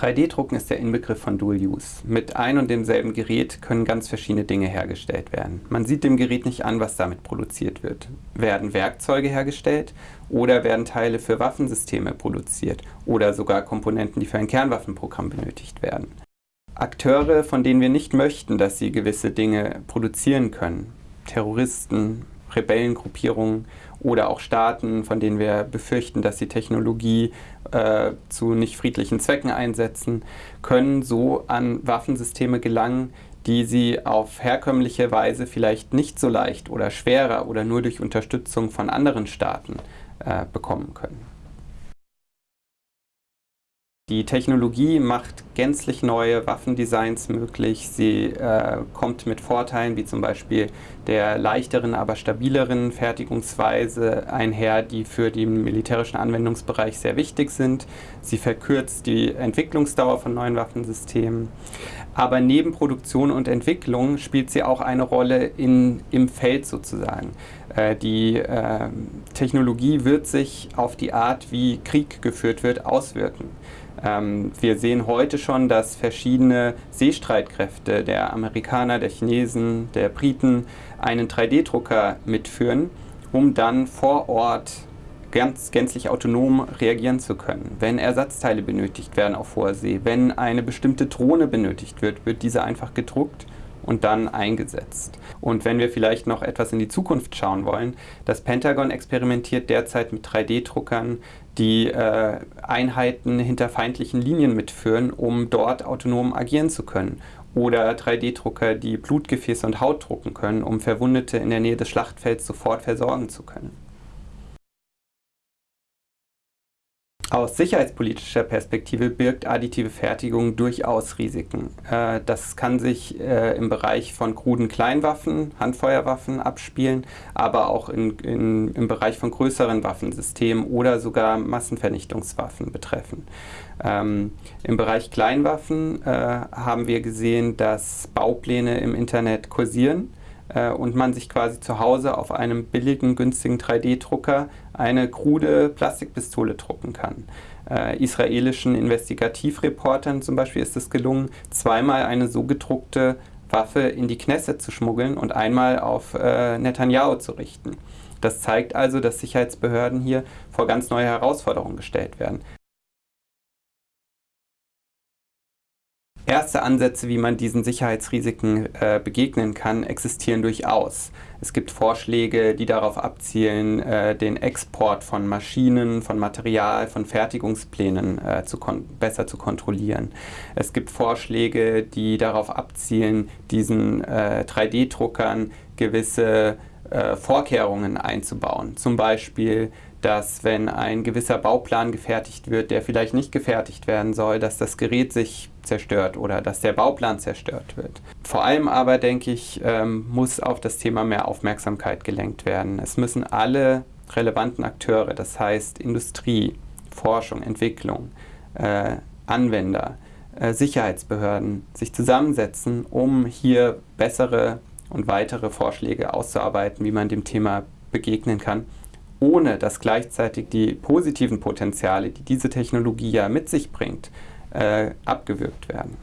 3D-Drucken ist der Inbegriff von Dual Use. Mit ein und demselben Gerät können ganz verschiedene Dinge hergestellt werden. Man sieht dem Gerät nicht an, was damit produziert wird. Werden Werkzeuge hergestellt oder werden Teile für Waffensysteme produziert oder sogar Komponenten, die für ein Kernwaffenprogramm benötigt werden. Akteure, von denen wir nicht möchten, dass sie gewisse Dinge produzieren können, Terroristen, Rebellengruppierungen oder auch Staaten, von denen wir befürchten, dass sie Technologie äh, zu nicht friedlichen Zwecken einsetzen, können so an Waffensysteme gelangen, die sie auf herkömmliche Weise vielleicht nicht so leicht oder schwerer oder nur durch Unterstützung von anderen Staaten äh, bekommen können. Die Technologie macht gänzlich neue Waffendesigns möglich. Sie äh, kommt mit Vorteilen wie zum Beispiel der leichteren, aber stabileren Fertigungsweise einher, die für den militärischen Anwendungsbereich sehr wichtig sind. Sie verkürzt die Entwicklungsdauer von neuen Waffensystemen. Aber neben Produktion und Entwicklung spielt sie auch eine Rolle in, im Feld sozusagen. Äh, die äh, Technologie wird sich auf die Art, wie Krieg geführt wird, auswirken. Ähm, wir sehen heute schon, dass verschiedene Seestreitkräfte der Amerikaner, der Chinesen, der Briten einen 3D-Drucker mitführen, um dann vor Ort ganz gänzlich autonom reagieren zu können. Wenn Ersatzteile benötigt werden auf hoher See, wenn eine bestimmte Drohne benötigt wird, wird diese einfach gedruckt und dann eingesetzt. Und wenn wir vielleicht noch etwas in die Zukunft schauen wollen, das Pentagon experimentiert derzeit mit 3D-Druckern, die äh, Einheiten hinter feindlichen Linien mitführen, um dort autonom agieren zu können. Oder 3D-Drucker, die Blutgefäße und Haut drucken können, um Verwundete in der Nähe des Schlachtfelds sofort versorgen zu können. Aus sicherheitspolitischer Perspektive birgt additive Fertigung durchaus Risiken. Äh, das kann sich äh, im Bereich von kruden Kleinwaffen, Handfeuerwaffen abspielen, aber auch in, in, im Bereich von größeren Waffensystemen oder sogar Massenvernichtungswaffen betreffen. Ähm, Im Bereich Kleinwaffen äh, haben wir gesehen, dass Baupläne im Internet kursieren äh, und man sich quasi zu Hause auf einem billigen, günstigen 3D-Drucker eine krude Plastikpistole drucken kann. Äh, israelischen Investigativreportern zum Beispiel ist es gelungen, zweimal eine so gedruckte Waffe in die Knesset zu schmuggeln und einmal auf äh, Netanyahu zu richten. Das zeigt also, dass Sicherheitsbehörden hier vor ganz neue Herausforderungen gestellt werden. Erste Ansätze, wie man diesen Sicherheitsrisiken äh, begegnen kann, existieren durchaus. Es gibt Vorschläge, die darauf abzielen, äh, den Export von Maschinen, von Material, von Fertigungsplänen äh, zu besser zu kontrollieren. Es gibt Vorschläge, die darauf abzielen, diesen 3D-Druckern äh, gewisse äh, Vorkehrungen einzubauen. Zum Beispiel dass wenn ein gewisser Bauplan gefertigt wird, der vielleicht nicht gefertigt werden soll, dass das Gerät sich zerstört oder dass der Bauplan zerstört wird. Vor allem aber, denke ich, ähm, muss auf das Thema mehr Aufmerksamkeit gelenkt werden. Es müssen alle relevanten Akteure, das heißt Industrie, Forschung, Entwicklung, äh, Anwender, äh, Sicherheitsbehörden sich zusammensetzen, um hier bessere und weitere Vorschläge auszuarbeiten, wie man dem Thema begegnen kann ohne dass gleichzeitig die positiven Potenziale, die diese Technologie ja mit sich bringt, äh, abgewürgt werden.